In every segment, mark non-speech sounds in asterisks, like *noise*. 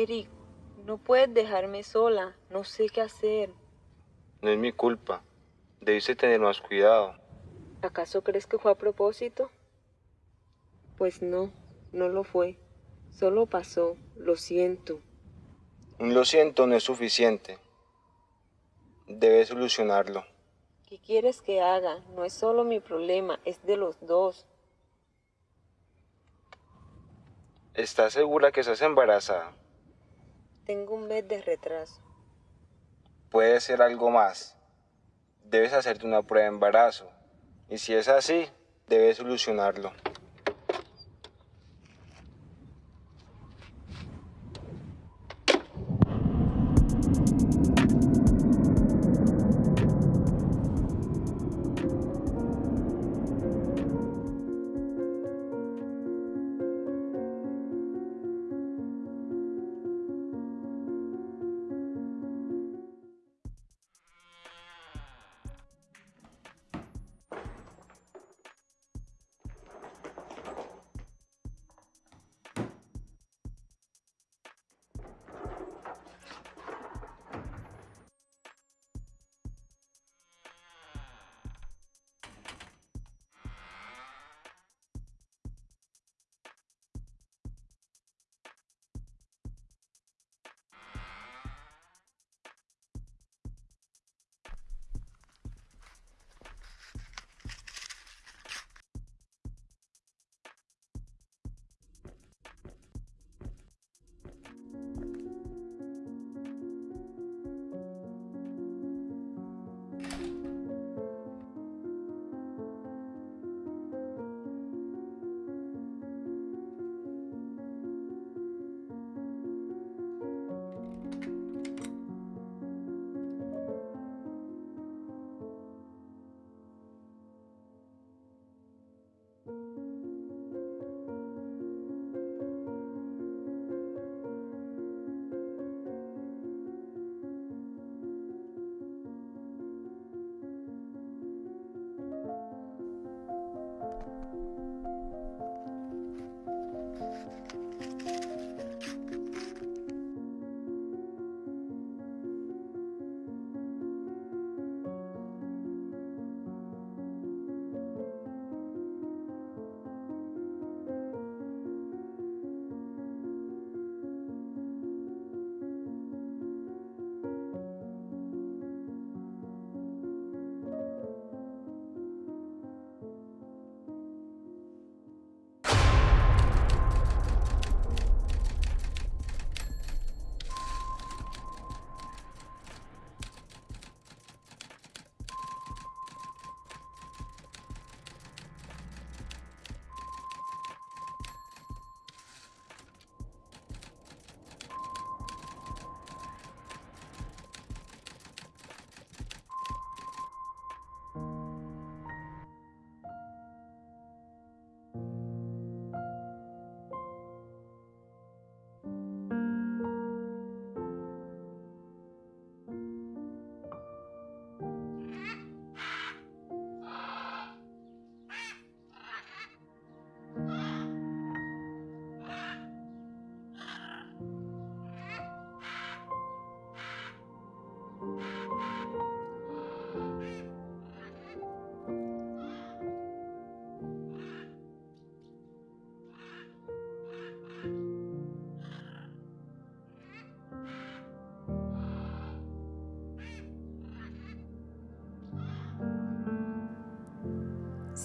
Eric, no puedes dejarme sola. No sé qué hacer. No es mi culpa. Debiste tener más cuidado. ¿Acaso crees que fue a propósito? Pues no, no lo fue. Solo pasó. Lo siento. Un lo siento no es suficiente. Debes solucionarlo. ¿Qué quieres que haga? No es solo mi problema, es de los dos. ¿Estás segura que estás embarazada? Tengo un mes de retraso. Puede ser algo más. Debes hacerte una prueba de embarazo. Y si es así, debes solucionarlo.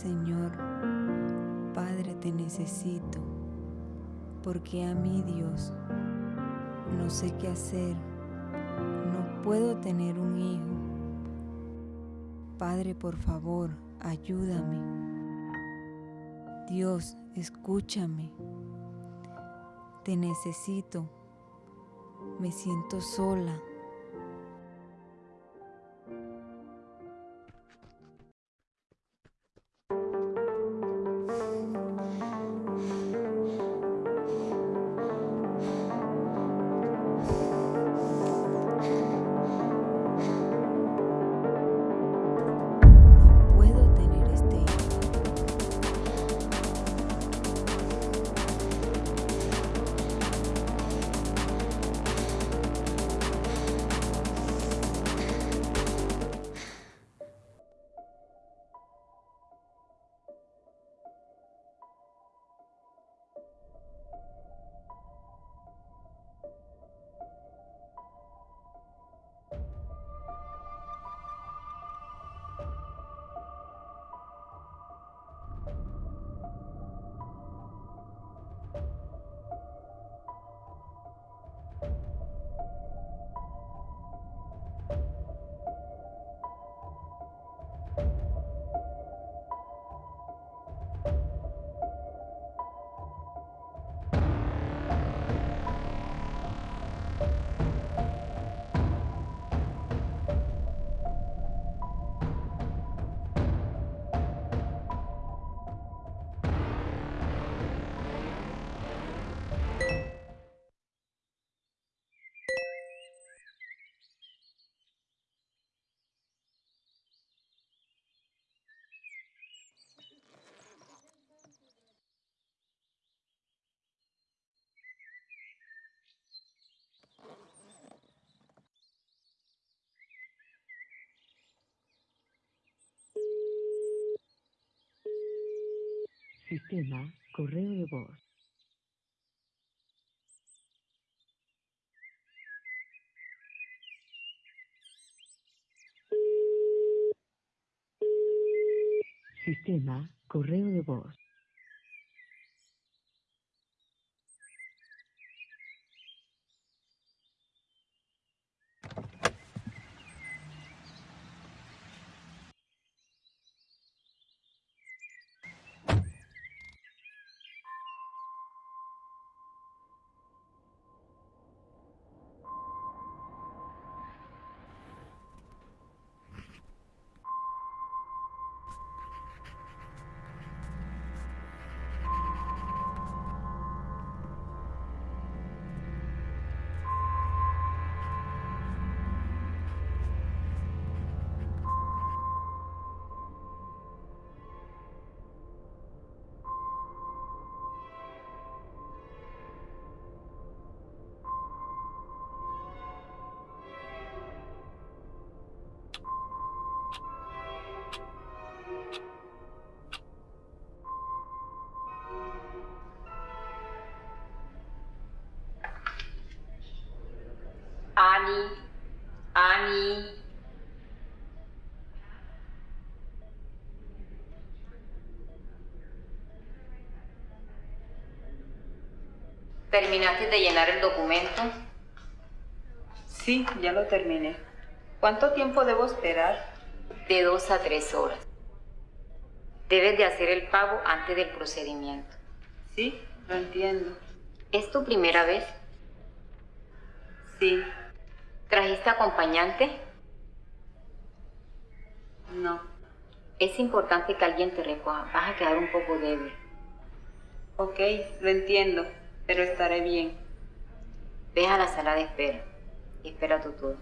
Señor, Padre, te necesito, porque a mí Dios no sé qué hacer, no puedo tener un hijo. Padre, por favor, ayúdame. Dios, escúchame. Te necesito. Me siento sola. Sistema correo de voz. Sistema correo de voz. Ani, Ani. ¿Terminaste de llenar el documento? Sí, ya lo terminé. ¿Cuánto tiempo debo esperar? De dos a tres horas. Debes de hacer el pago antes del procedimiento. Sí, lo entiendo. ¿Es tu primera vez? Sí, ¿Trajiste acompañante? no. Es importante que alguien te recoja. Vas a quedar un poco débil. Ok, lo entiendo, pero estaré bien. Ve a la sala de espera espera tu turno.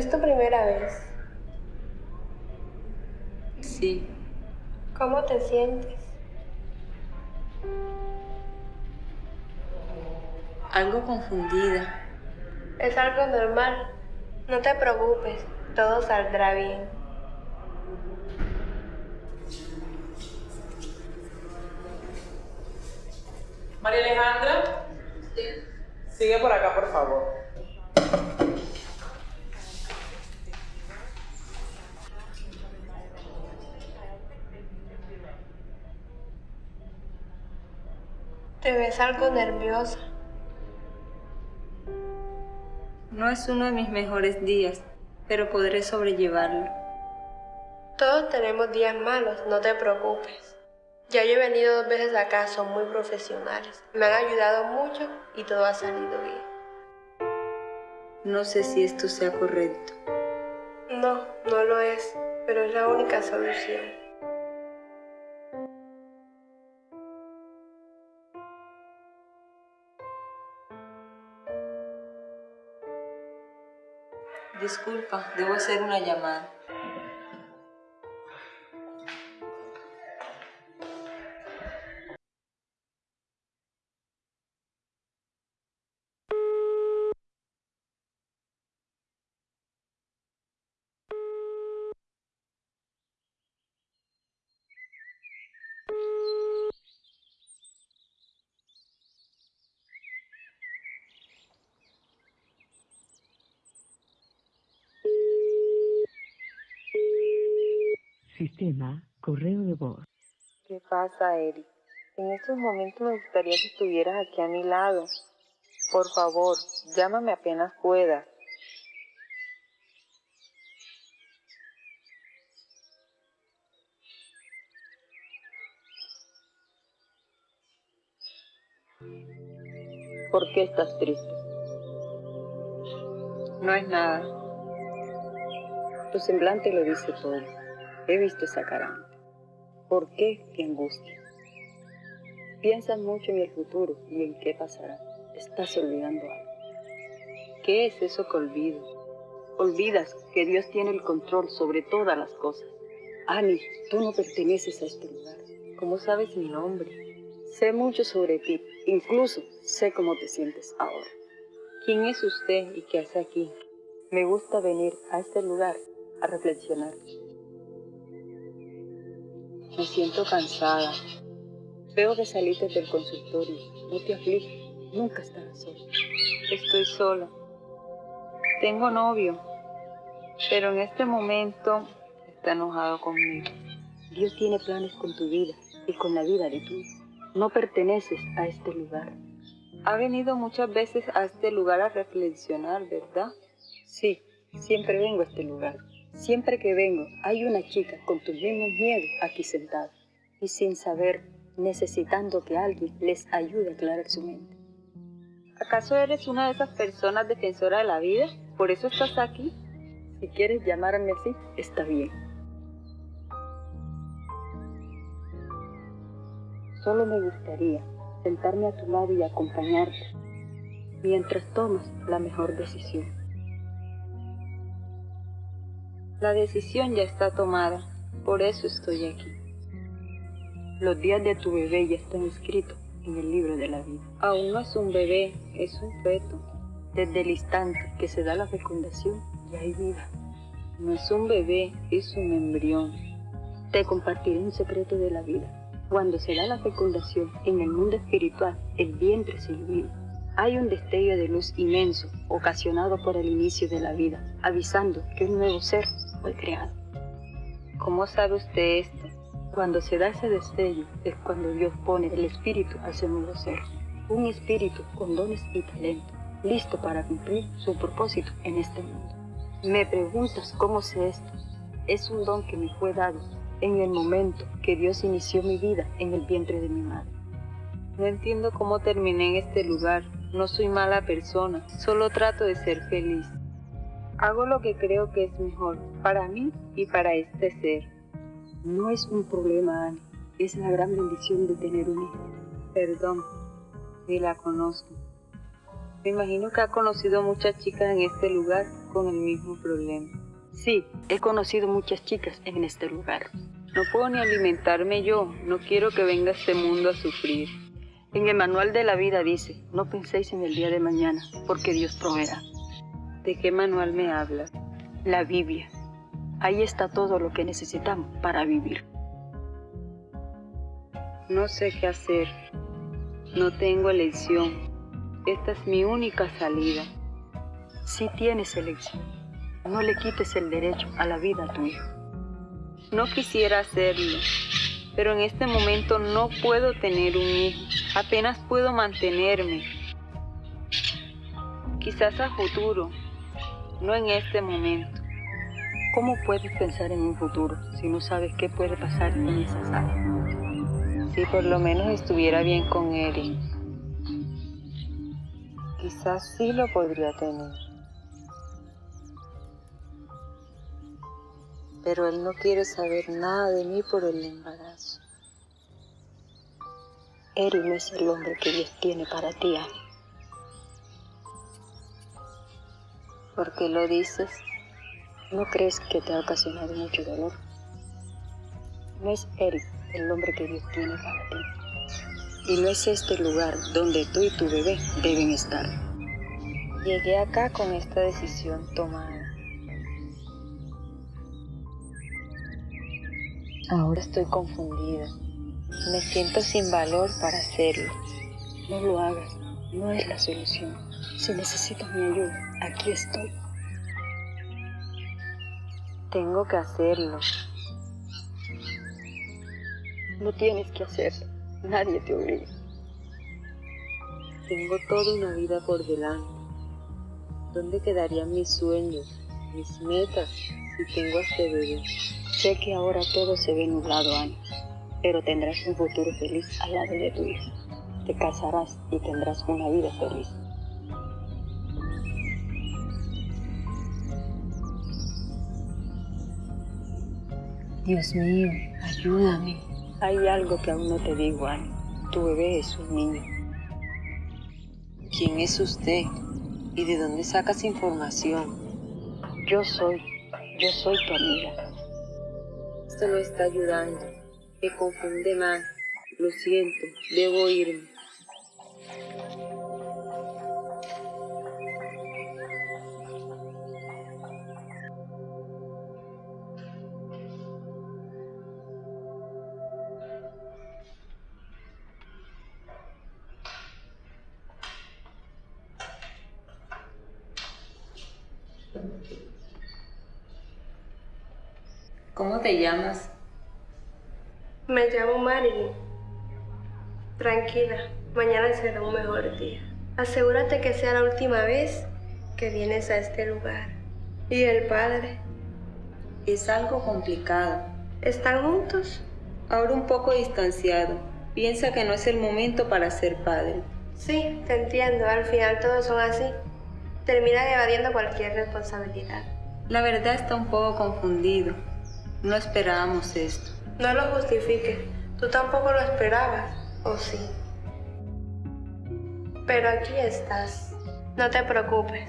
¿Es tu primera vez? Sí, ¿Cómo te sientes? algo confundida. Es algo normal. No te preocupes, todo saldrá bien. María Alejandra. Sigue por acá, por favor. Te ves algo nerviosa. No es uno de mis mejores días, pero podré sobrellevarlo. Todos tenemos días malos, no te preocupes. Ya yo he venido dos veces acá, son muy profesionales. Me han ayudado mucho y todo ha salido bien. No sé si esto sea correcto. No, no lo es, pero es la única solución. Disculpa, debo hacer una llamada. Pasa, Eric? En estos momentos me gustaría que estuvieras aquí a mi lado. Por favor, llámame apenas puedas. ¿Por qué estás triste? No es nada. Tu semblante lo dice todo. He visto esa cara. ¿Por qué? ¡Qué angustia! Piensas mucho en el futuro y en qué pasará. Estás olvidando algo. ¿Qué es eso que olvido? Olvidas que Dios tiene el control sobre todas las cosas. Annie, tú no perteneces a este lugar. ¿Cómo sabes mi nombre? Sé mucho sobre ti, incluso sé cómo te sientes ahora. ¿Quién es usted y qué hace aquí? Me gusta venir a este lugar a reflexionar. Me siento cansada. Veo que saliste del consultorio. No te afliges, nunca estarás sola. Estoy sola. Tengo novio, pero en este momento está enojado conmigo. Dios tiene planes con tu vida y con la vida de hijo. No perteneces a este lugar. Ha venido muchas veces a este lugar a reflexionar, ¿verdad? Sí, siempre vengo a este lugar. Siempre que vengo, hay una chica con tus mismos miedos aquí sentada. Y sin saber, necesitando que alguien les ayude a aclarar su mente. ¿Acaso eres una de esas personas defensoras de la vida? ¿Por eso estás aquí? Si quieres llamarme así, está bien. Solo me gustaría sentarme a tu lado y acompañarte mientras tomas la mejor decisión. La decisión ya está tomada, por eso estoy aquí. Los días de tu bebé ya están escritos en el libro de la vida. Aún no es un bebé, es un feto. Desde el instante que se da la fecundación, ya hay vida. No es un bebé, es un embrión. Te compartiré un secreto de la vida. Cuando se da la fecundación en el mundo espiritual, el vientre se ilumina. Hay un destello de luz inmenso ocasionado por el inicio de la vida, avisando que un nuevo ser fue creado. ¿Cómo sabe usted esto? Cuando se da ese destello es cuando Dios pone el espíritu a ese nuevo ser. Un espíritu con dones y talento, listo para cumplir su propósito en este mundo. Me preguntas cómo sé esto. Es un don que me fue dado en el momento que Dios inició mi vida en el vientre de mi madre. No entiendo cómo terminé en este lugar. No soy mala persona, solo trato de ser feliz. Hago lo que creo que es mejor para mí y para este ser. No es un problema, Annie. Es la gran bendición de tener un hijo. Perdón, ni la conozco. Me imagino que ha conocido muchas chicas en este lugar con el mismo problema. Sí, he conocido muchas chicas en este lugar. No puedo ni alimentarme yo, no quiero que venga este mundo a sufrir. En el manual de la vida dice, no penséis en el día de mañana, porque Dios proveerá. ¿De qué manual me hablas? La Biblia. Ahí está todo lo que necesitamos para vivir. No sé qué hacer. No tengo elección. Esta es mi única salida. Sí tienes elección. No le quites el derecho a la vida a tu hijo. No quisiera hacerlo, pero en este momento no puedo tener un hijo. Apenas puedo mantenerme. Quizás a futuro, no en este momento. ¿Cómo puedes pensar en un futuro si no sabes qué puede pasar en esa sala? Si por lo menos estuviera bien con Eric, quizás sí lo podría tener. Pero él no quiere saber nada de mí por el embarazo. Eric no es el hombre que Dios tiene para ti, Annie. ¿Por qué lo dices? ¿No crees que te ha ocasionado mucho dolor? No es Eric el hombre que Dios tiene para ti. Y no es este lugar donde tú y tu bebé deben estar. Llegué acá con esta decisión tomada. Ahora estoy confundida. Me siento sin valor para hacerlo. No lo hagas, no es la solución. Si necesitas mi ayuda, aquí estoy. Tengo que hacerlo. No tienes que hacerlo, nadie te obliga. Tengo toda una vida por delante. ¿Dónde quedarían mis sueños, mis metas, si tengo a este bebé? Sé que ahora todo se ve nublado, Annie, pero tendrás un futuro feliz al lado de tu hijo. Te casarás y tendrás una vida feliz. Dios mío, ayúdame. Hay algo que aún no te digo, Annie. Tu bebé es un niño. ¿Quién es usted? ¿Y de dónde sacas información? Yo soy, yo soy tu amiga. Esto no está ayudando. Me confunde más. Lo siento, debo irme. ¿Cómo te llamas? Me llamo Marilyn. Tranquila, mañana será un mejor día. Asegúrate que sea la última vez que vienes a este lugar. ¿Y el padre? Es algo complicado. ¿Están juntos? Ahora un poco distanciado. Piensa que no es el momento para ser padre. Sí, te entiendo. Al final todos son así. Terminan evadiendo cualquier responsabilidad. La verdad está un poco confundido. No esperábamos esto. No lo justifiques. Tú tampoco lo esperabas, ¿o sí? Pero aquí estás. No te preocupes.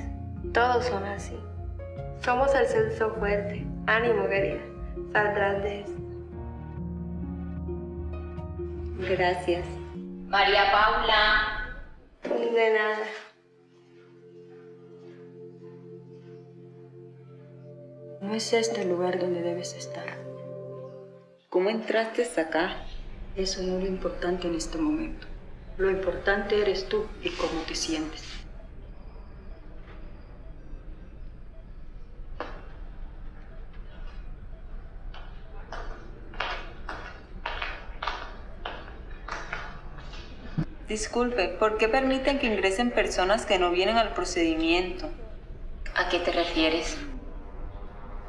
Todos son así. Somos el censo fuerte. Ánimo, querida. Saldrás de esto. Gracias. María Paula. De nada. No es este el lugar donde debes estar. ¿Cómo entraste hasta acá? Eso no es lo importante en este momento. Lo importante eres tú y cómo te sientes. Disculpe, ¿por qué permiten que ingresen personas que no vienen al procedimiento? ¿A qué te refieres?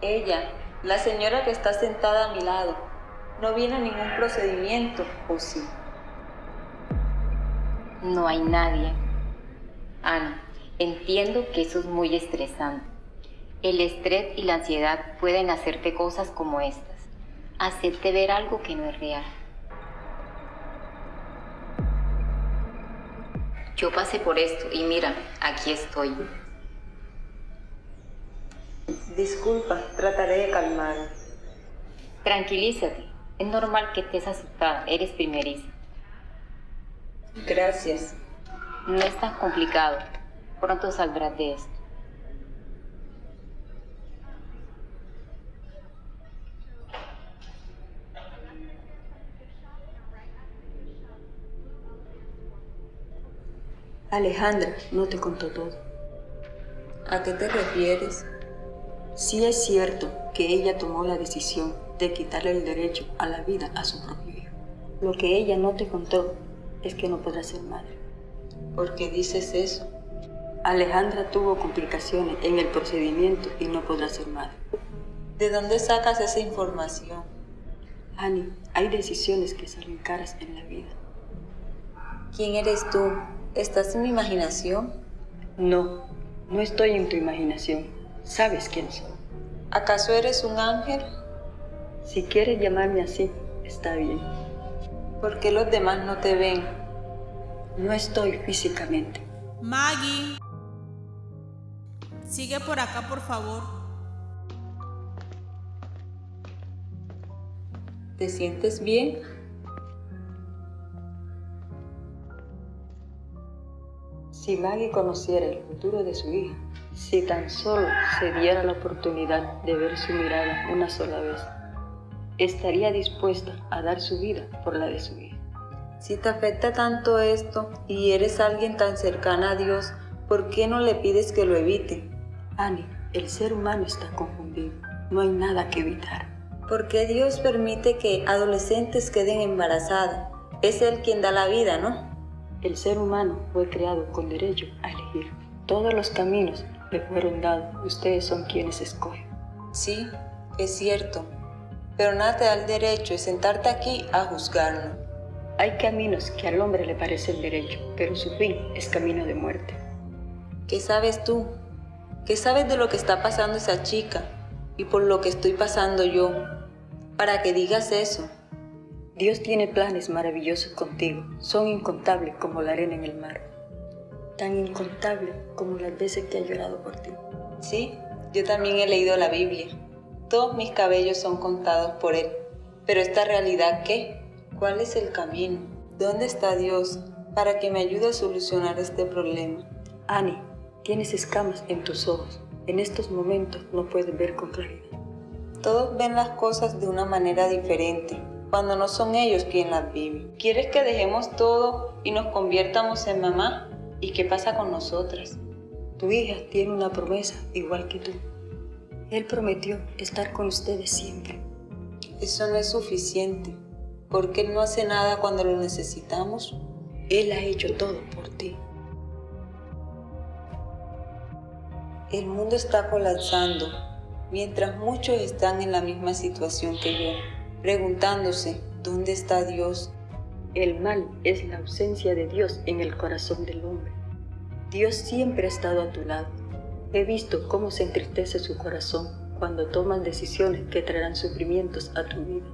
Ella, la señora que está sentada a mi lado, no viene a ningún procedimiento, ¿o sí? No hay nadie. Ana, entiendo que eso es muy estresante. El estrés y la ansiedad pueden hacerte cosas como estas. Hacerte ver algo que no es real. Yo pasé por esto y mira, aquí estoy. Disculpa, trataré de calmar. Tranquilízate. Es normal que estés asustada. Eres primeriza. Gracias. No es tan complicado. Pronto saldrás de esto. Alejandra no te contó todo. ¿A qué te refieres? Sí es cierto que ella tomó la decisión de quitarle el derecho a la vida a su propio hijo. Lo que ella no te contó es que no podrá ser madre. ¿Por qué dices eso? Alejandra tuvo complicaciones en el procedimiento y no podrá ser madre. ¿De dónde sacas esa información? Annie, hay decisiones que salen caras en la vida. ¿Quién eres tú? ¿Estás en mi imaginación? No, no estoy en tu imaginación. Sabes quién soy. ¿Acaso eres un ángel? Si quieres llamarme así, está bien. ¿Por qué los demás no te ven? No estoy físicamente. Maggie. Sigue por acá, por favor. ¿Te sientes bien? Si Maggie conociera el futuro de su hija, si tan solo se diera la oportunidad de ver su mirada una sola vez, estaría dispuesta a dar su vida por la de su hija. Si te afecta tanto esto y eres alguien tan cercana a Dios, ¿por qué no le pides que lo evite? Annie, el ser humano está confundido. No hay nada que evitar. ¿Por qué Dios permite que adolescentes queden embarazadas? Es Él quien da la vida, ¿no? El ser humano fue creado con derecho a elegir. Todos los caminos le fueron dados. Ustedes son quienes escogen. Sí, es cierto. Pero nada te da el derecho de sentarte aquí a juzgarlo. Hay caminos que al hombre le parecen derecho, pero su fin es camino de muerte. ¿Qué sabes tú? ¿Qué sabes de lo que está pasando esa chica y por lo que estoy pasando yo? Para que digas eso. Dios tiene planes maravillosos contigo. Son incontables como la arena en el mar. Tan incontables como las veces que ha llorado por ti. Sí, Yo también he leído la Biblia. Todos mis cabellos son contados por Él. Pero esta realidad, ¿qué? ¿Cuál es el camino? ¿Dónde está Dios para que me ayude a solucionar este problema? Annie, tienes escamas en tus ojos. En estos momentos no puedes ver con claridad. Todos ven las cosas de una manera diferente, cuando no son ellos quienes las viven. ¿Quieres que dejemos todo y nos convirtamos en mamá? ¿Y qué pasa con nosotras? Tu hija tiene una promesa igual que tú. Él prometió estar con ustedes siempre. Eso no es suficiente, porque Él no hace nada cuando lo necesitamos. Él ha hecho todo por ti. El mundo está colapsando, mientras muchos están en la misma situación que yo, preguntándose, ¿dónde está Dios? El mal es la ausencia de Dios en el corazón del hombre. Dios siempre ha estado a tu lado. He visto cómo se entristece su corazón cuando tomas decisiones que traerán sufrimientos a tu vida.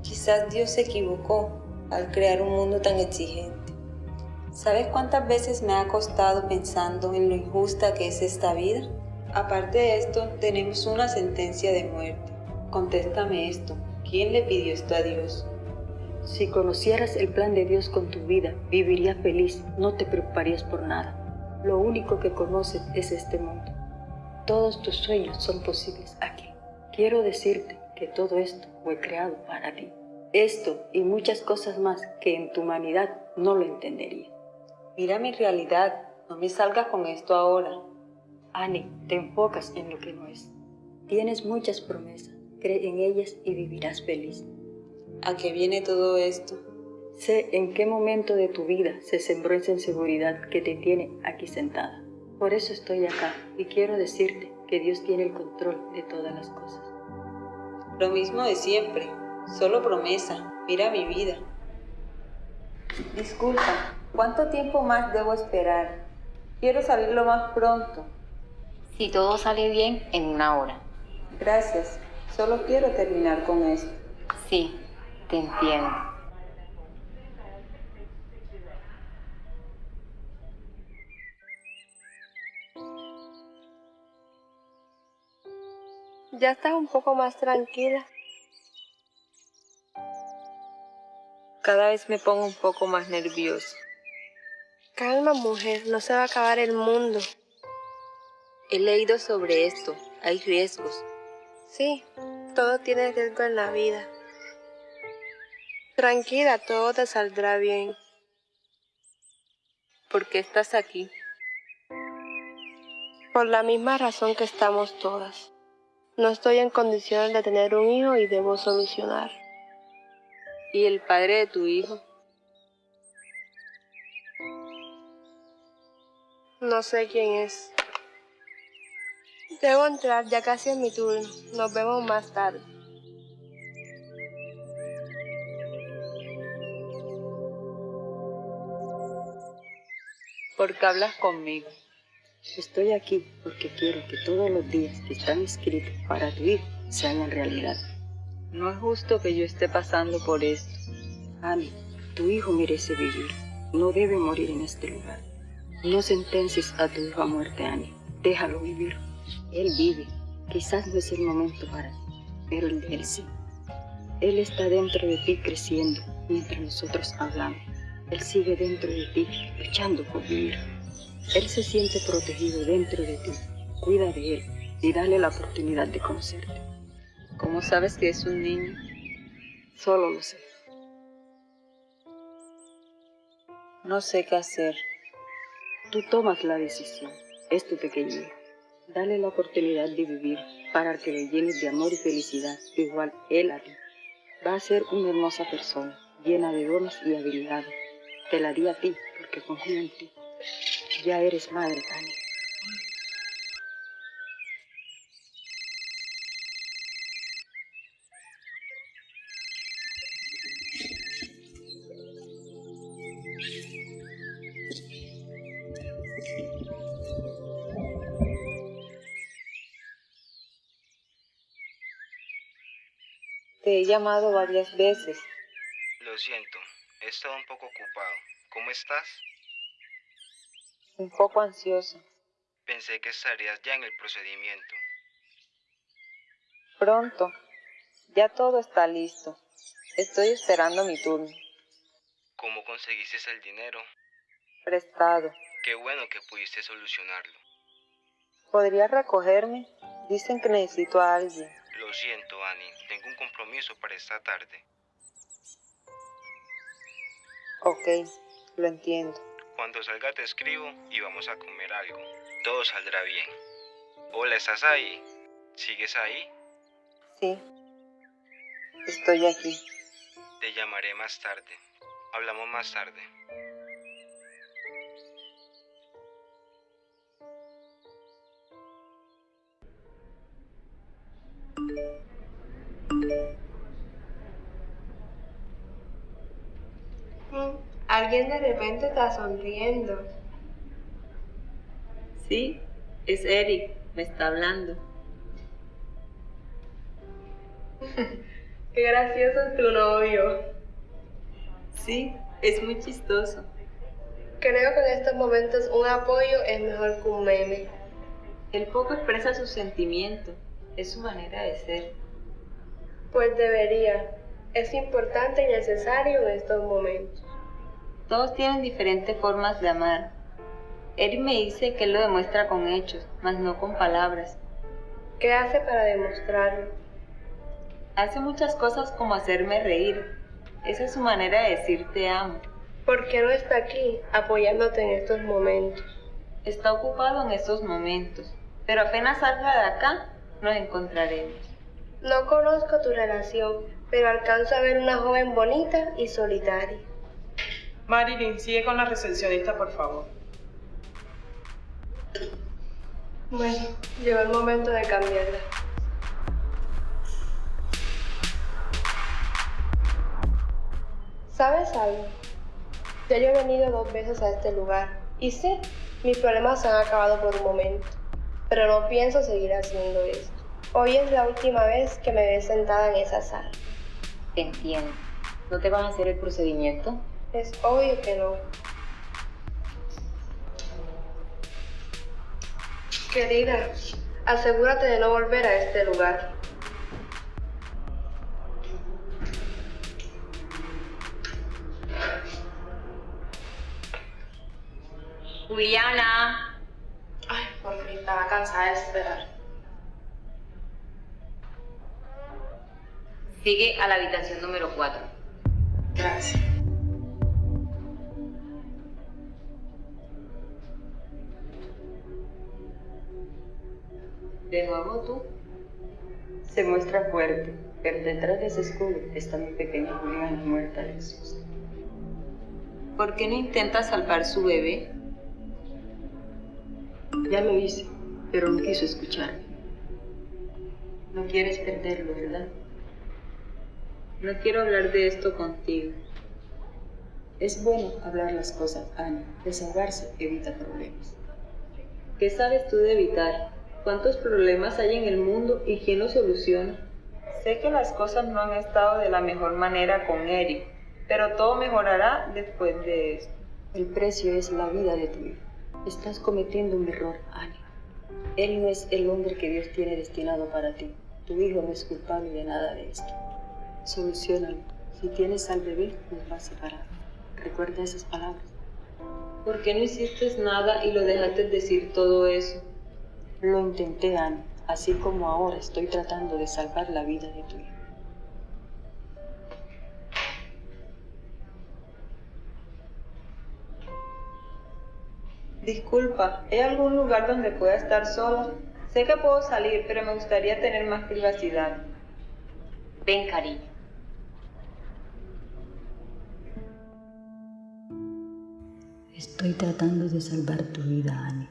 Quizás Dios se equivocó al crear un mundo tan exigente. ¿Sabes cuántas veces me ha costado pensando en lo injusta que es esta vida? Aparte de esto, tenemos una sentencia de muerte. Contéstame esto. ¿Quién le pidió esto a Dios? Si conocieras el plan de Dios con tu vida, vivirías feliz, no te preocuparías por nada. Lo único que conoces es este mundo. Todos tus sueños son posibles aquí. Quiero decirte que todo esto fue creado para ti. Esto y muchas cosas más que en tu humanidad no lo entenderías. Mira mi realidad, no me salgas con esto ahora. Annie, te enfocas en lo que no es. Tienes muchas promesas, cree en ellas y vivirás feliz. ¿A qué viene todo esto? Sé en qué momento de tu vida se sembró esa inseguridad que te tiene aquí sentada. Por eso estoy acá y quiero decirte que Dios tiene el control de todas las cosas. Lo mismo de siempre, solo promesa. Mira mi vida. Disculpa, ¿cuánto tiempo más debo esperar? Quiero salir lo más pronto. Si todo sale bien, en una hora. Gracias, solo quiero terminar con esto. Sí, te entiendo. ¿Ya estás un poco más tranquila? Cada vez me pongo un poco más nervioso. Calma, mujer, no se va a acabar el mundo. He leído sobre esto. Hay riesgos. Sí, todo tiene riesgo en la vida. Tranquila, todo te saldrá bien. ¿Por qué estás aquí? Por la misma razón que estamos todas. No estoy en condiciones de tener un hijo y debo solucionar. ¿Y el padre de tu hijo? No sé quién es. Debo entrar, ya casi es mi turno. Nos vemos más tarde. ¿Por qué hablas conmigo? Estoy aquí porque quiero que todos los días que están escritos para tu hijo se hagan realidad. No es justo que yo esté pasando por esto. Annie, tu hijo merece vivir. No debe morir en este lugar. No sentencies a tu hijo a muerte, Annie. Déjalo vivir. Él vive. Quizás no es el momento para ti, pero el de él sí. Él está dentro de ti creciendo mientras nosotros hablamos. Él sigue dentro de ti luchando por vivir. Él se siente protegido dentro de ti. Cuida de él y dale la oportunidad de conocerte. ¿Cómo sabes que es un niño? Solo lo sé. No sé qué hacer. Tú tomas la decisión. Es tu pequeño. Dale la oportunidad de vivir para que le llenes de amor y felicidad, igual él a ti. Va a ser una hermosa persona, llena de dones y habilidades. Te la di a ti porque confío en ti. Ya eres madre, Annie. Te he llamado varias veces. Lo siento, he estado un poco ocupado. ¿Cómo estás? Un poco ansiosa. Pensé que estarías ya en el procedimiento. Pronto. Ya todo está listo. Estoy esperando mi turno. ¿Cómo conseguiste el dinero? Prestado. Qué bueno que pudiste solucionarlo. ¿Podrías recogerme? Dicen que necesito a alguien. Lo siento, Annie. Tengo un compromiso para esta tarde. Ok, lo entiendo. Cuando salga te escribo y vamos a comer algo. Todo saldrá bien. Hola, ¿estás ahí? ¿Sigues ahí? Sí. Estoy aquí. Te llamaré más tarde. Hablamos más tarde. Mm, Alguien de repente está sonriendo. Sí, es Eric. Me está hablando. *laughs* Qué gracioso es tu novio. Sí, es muy chistoso. Creo que en estos momentos un apoyo es mejor que un meme. Él poco expresa sus sentimientos. Es su manera de ser. Pues debería. Es importante y necesario en estos momentos. Todos tienen diferentes formas de amar. Eric me dice que él lo demuestra con hechos, mas no con palabras. ¿Qué hace para demostrarlo? Hace muchas cosas como hacerme reír. Esa es su manera de decir te amo. ¿Por qué no está aquí apoyándote en estos momentos? Está ocupado en estos momentos, pero apenas salga de acá, nos encontraremos. No conozco tu relación, pero alcanzo a ver una joven bonita y solitaria. Marilyn, sigue con la recepcionista, por favor. Bueno, llegó el momento de cambiarla. ¿Sabes algo? Ya yo he venido dos veces a este lugar y sí, mis problemas se han acabado por un momento, pero no pienso seguir haciendo esto. Hoy es la última vez que me ves sentada en esa sala. Te entiendo. ¿No te van a hacer el procedimiento? Es obvio que no. Querida, asegúrate de no volver a este lugar. Juliana. Ay, por fin, estaba cansada de esperar. Sigue a la habitación número 4. Gracias. De nuevo tú. Se muestra fuerte, pero detrás de ese escudo está mi pequeña Juliana muerta de susto. ¿Por qué no intenta salvar su bebé? Ya lo hice, pero no quiso escuchar. No quieres perderlo, ¿verdad? No quiero hablar de esto contigo. Es bueno hablar las cosas, Ana. Desahogarse evita problemas. ¿Qué sabes tú de evitar? ¿Cuántos problemas hay en el mundo y quién los soluciona? Sé que las cosas no han estado de la mejor manera con Eric, pero todo mejorará después de esto. El precio es la vida de tu hijo. Estás cometiendo un error, Ana. Él no es el hombre que Dios tiene destinado para ti. Tu hijo no es culpable de nada de esto. Solucionalo. Si tienes al bebé, nos va a separar. Recuerda esas palabras. ¿Por qué no hiciste nada y lo dejaste decir todo eso? Lo intenté, Ana, así como ahora estoy tratando de salvar la vida de tu hijo. Disculpa, ¿hay algún lugar donde pueda estar sola? Sé que puedo salir, pero me gustaría tener más privacidad. Ven, cariño. Estoy tratando de salvar tu vida, Annie,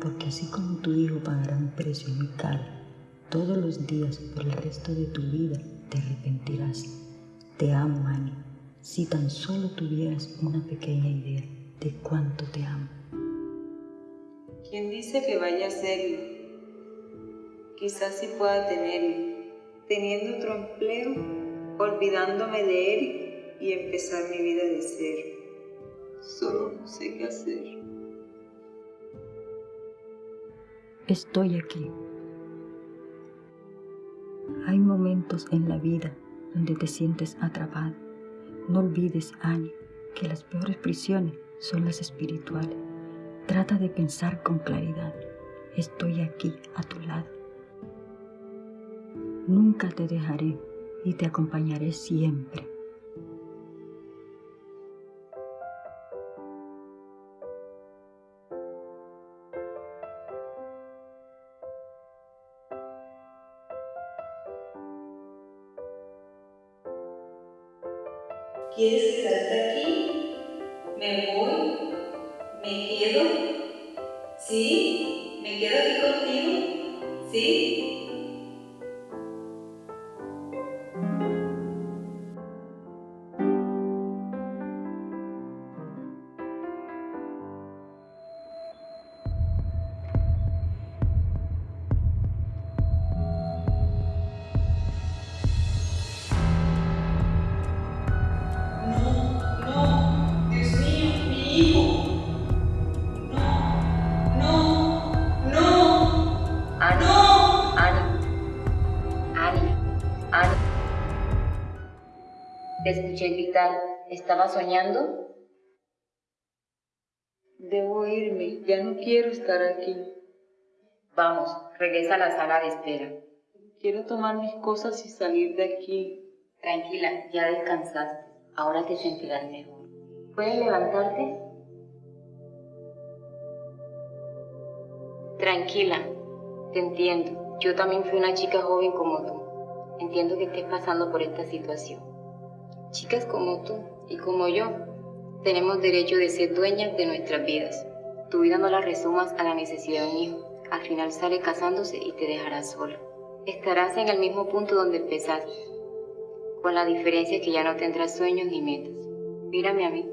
porque así como tu hijo pagará un precio muy caro, todos los días por el resto de tu vida te arrepentirás. Te amo, Annie. Si tan solo tuvieras una pequeña idea de cuánto te amo. ¿Quién dice que vaya a serlo? Quizás sí pueda tenerlo, teniendo otro empleo, olvidándome de él y empezar mi vida de cero. Solo no sé qué hacer. Estoy aquí. Hay momentos en la vida donde te sientes atrapado. No olvides, Annie, que las peores prisiones son las espirituales. Trata de pensar con claridad. Estoy aquí a tu lado. Nunca te dejaré y te acompañaré siempre. Te escuché gritar. ¿Estaba soñando? Debo irme, ya no quiero estar aquí. Vamos, regresa a la sala de espera. Quiero tomar mis cosas y salir de aquí. Tranquila, ya descansaste. Ahora te sentirás mejor. ¿Puedes levantarte? Tranquila, te entiendo. Yo también fui una chica joven como tú. Entiendo que estés pasando por esta situación. Chicas como tú y como yo tenemos derecho de ser dueñas de nuestras vidas. Tu vida no la resumas a la necesidad de un hijo. Al final sale casándose y te dejarás sola. Estarás en el mismo punto donde empezaste, con la diferencia que ya no tendrás sueños ni metas. Mírame a mí.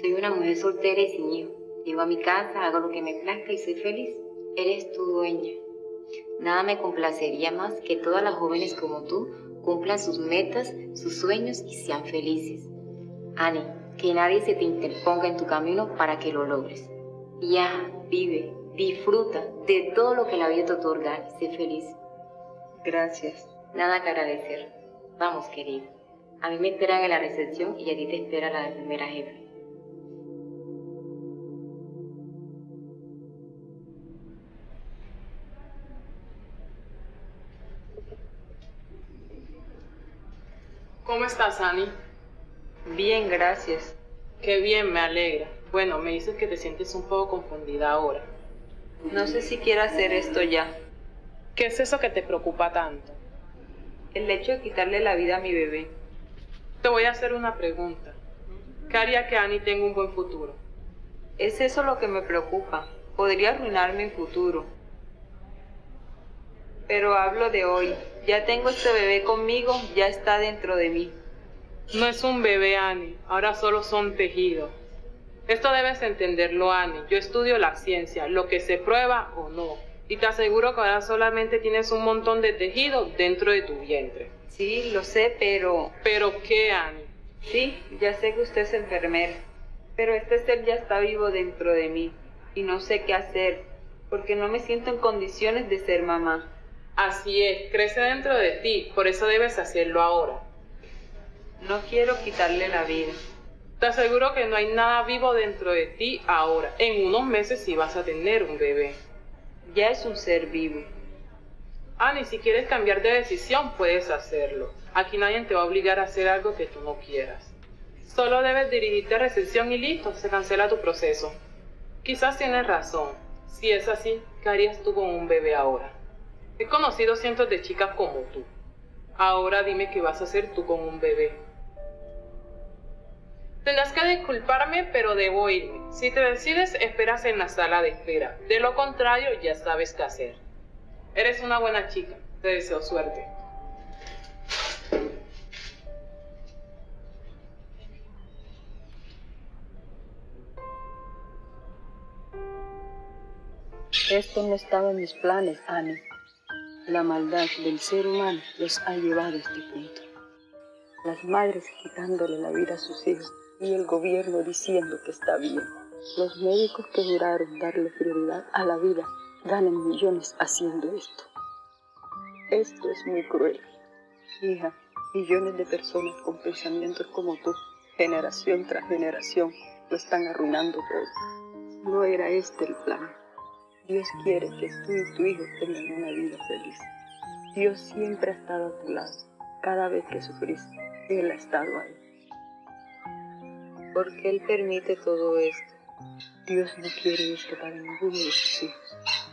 Soy una mujer soltera y sin hijo. Llego a mi casa, hago lo que me plazca y soy feliz. Eres tu dueña. Nada me complacería más que todas las jóvenes como tú cumplan sus metas, sus sueños y sean felices. Annie, que nadie se te interponga en tu camino para que lo logres. Ya, vive, disfruta de todo lo que la vida te otorga y sé feliz. Gracias. Nada que agradecer. Vamos, querido. A mí me esperan en la recepción y a ti te espera la primera jefe. ¿Cómo estás, Annie? Bien, gracias. Qué bien, me alegra. Bueno, me dices que te sientes un poco confundida ahora. No sé si quiero hacer esto ya. ¿Qué es eso que te preocupa tanto? El hecho de quitarle la vida a mi bebé. Te voy a hacer una pregunta. ¿Qué haría que Annie tenga un buen futuro? Es eso lo que me preocupa. Podría arruinar mi futuro. Pero hablo de hoy. Ya tengo este bebé conmigo, ya está dentro de mí. No es un bebé, Annie. Ahora solo son tejidos. Esto debes entenderlo, Annie. Yo estudio la ciencia, lo que se prueba o no. Y te aseguro que ahora solamente tienes un montón de tejido dentro de tu vientre. Sí, lo sé, pero... ¿Pero qué, Annie? Sí, ya sé que usted es enfermera. Pero este ser ya está vivo dentro de mí. Y no sé qué hacer, porque no me siento en condiciones de ser mamá. Así es, crece dentro de ti, por eso debes hacerlo ahora. No quiero quitarle la vida. Te aseguro que no hay nada vivo dentro de ti ahora. En unos meses sí vas a tener un bebé. Ya es un ser vivo. Annie, si quieres cambiar de decisión, puedes hacerlo. Aquí nadie te va a obligar a hacer algo que tú no quieras. Solo debes dirigirte a recepción y listo, se cancela tu proceso. Quizás tienes razón. Si es así, ¿qué harías tú con un bebé ahora? He conocido cientos de chicas como tú. Ahora dime qué vas a hacer tú con un bebé. Tendrás que disculparme, pero debo irme. Si te decides, esperas en la sala de espera. De lo contrario, ya sabes qué hacer. Eres una buena chica. Te deseo suerte. Esto no estaba en mis planes, Annie. La maldad del ser humano los ha llevado a este punto. Las madres quitándole la vida a sus hijos y el gobierno diciendo que está bien. Los médicos que juraron darle prioridad a la vida ganan millones haciendo esto. Esto es muy cruel. Hija, millones de personas con pensamientos como tú, generación tras generación, lo están arruinando todo. No era este el plan. Dios quiere que tú y tu hijo tengan una vida feliz. Dios siempre ha estado a tu lado. Cada vez que sufriste, Él ha estado ahí. ¿Por qué Él permite todo esto? Dios no quiere esto para ninguno de sus hijos.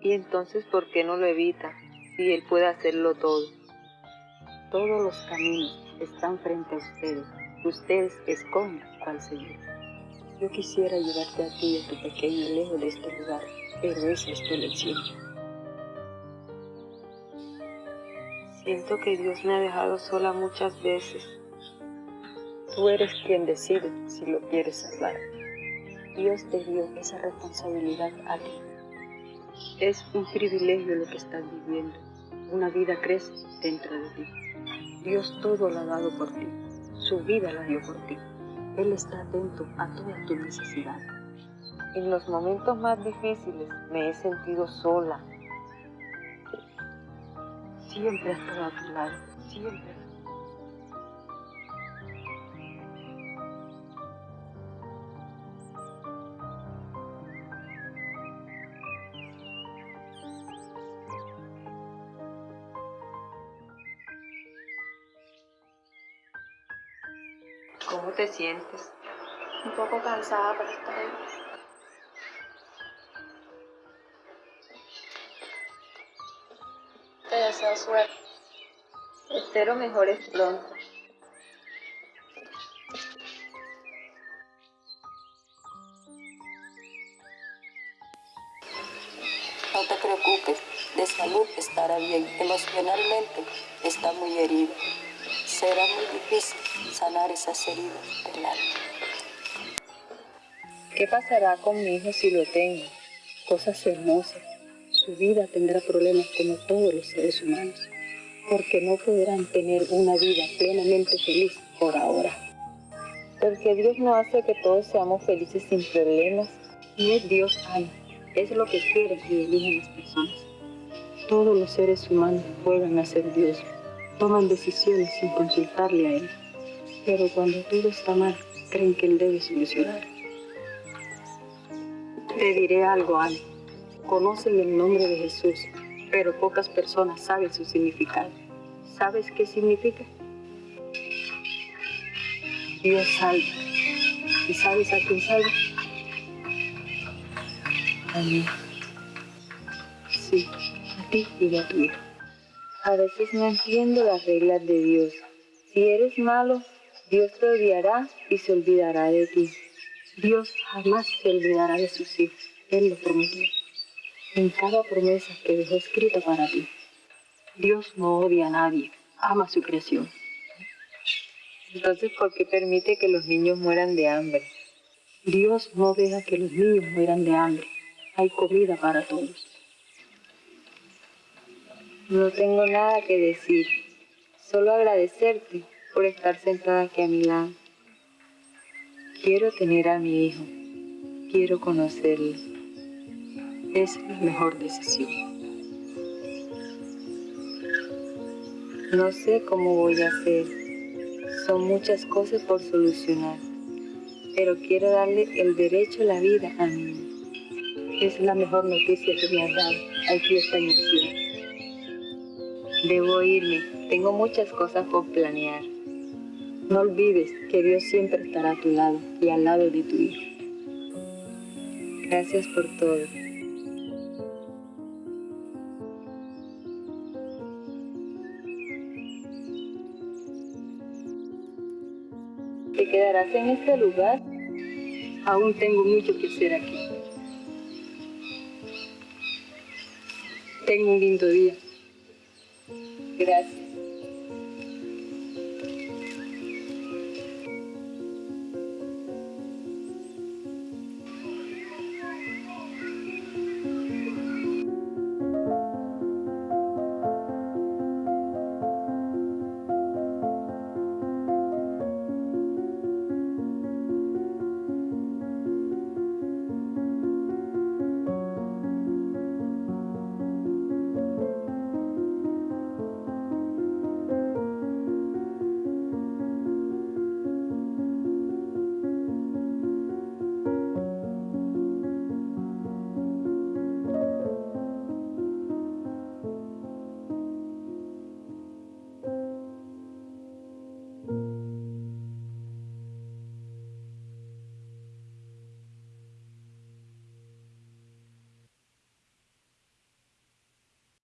¿Y entonces por qué no lo evita si Él puede hacerlo todo? Todos los caminos están frente a ustedes. Ustedes escogen cuál seguir. Yo quisiera llevarte a ti a tu pequeño lejos de este lugar, pero esa es tu elección. Siento que Dios me ha dejado sola muchas veces. Tú eres quien decide si lo quieres salvar. Dios te dio esa responsabilidad a ti. Es un privilegio lo que estás viviendo. Una vida crece dentro de ti. Dios todo lo ha dado por ti. Su vida la dio por ti. Él está atento a todas tus necesidades. En los momentos más difíciles me he sentido sola. Siempre ha estado a tu lado. Siempre. ¿Cómo te sientes? Un poco cansada, pero está bien. Te deseo suerte. Espero mejores pronto. No te preocupes, de salud estará bien. Emocionalmente está muy herido. Será muy difícil sanar esas heridas del alma. ¿Qué pasará con mi hijo si lo tengo? Cosas hermosas. Su vida tendrá problemas como todos los seres humanos, porque no podrán tener una vida plenamente feliz por ahora. Porque Dios no hace que todos seamos felices sin problemas. Y es Dios ama, es lo que quiere y eligen las personas. Todos los seres humanos juegan a ser Dios, toman decisiones sin consultarle a Él. Pero cuando todo está mal, creen que Él debe solucionar. Te diré algo, Ana. Conocen el nombre de Jesús, pero pocas personas saben su significado. ¿Sabes qué significa? Dios salva. ¿Y sabes a quién salva? A mí. Sí, a ti y a tu hijo. A veces no entiendo las reglas de Dios. Si eres malo, Dios te odiará y se olvidará de ti. Dios jamás se olvidará de sus hijos. Él lo prometió. En cada promesa que dejó escrita para ti. Dios no odia a nadie, ama su creación. Entonces, ¿por qué permite que los niños mueran de hambre? Dios no deja que los niños mueran de hambre. Hay comida para todos. No tengo nada que decir, solo agradecerte por estar sentada aquí a mi lado. Quiero tener a mi hijo, quiero conocerlo. Es la mejor decisión. No sé cómo voy a hacer, son muchas cosas por solucionar, pero quiero darle el derecho a la vida a mi hijo. Es la mejor noticia que me has dado. Aquí está acción. Debo irme, tengo muchas cosas por planear. No olvides que Dios siempre estará a tu lado y al lado de tu hijo. Gracias por todo. ¿Te quedarás en este lugar? Aún tengo mucho que hacer aquí. Tengo un lindo día. Gracias.